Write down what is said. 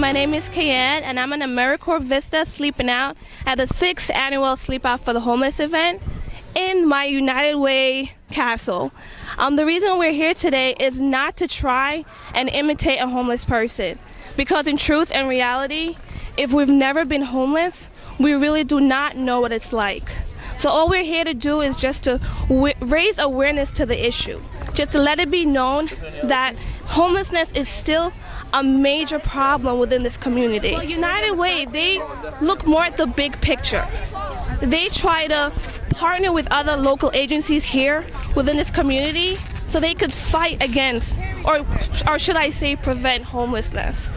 my name is Kayanne, and I'm an AmeriCorps Vista sleeping out at the sixth annual Sleep Out for the Homeless event in my United Way castle. Um, the reason we're here today is not to try and imitate a homeless person, because in truth and reality, if we've never been homeless, we really do not know what it's like. So all we're here to do is just to raise awareness to the issue, just to let it be known that homelessness is still a major problem within this community. Well, United Way, they look more at the big picture. They try to partner with other local agencies here within this community so they could fight against, or, or should I say prevent homelessness.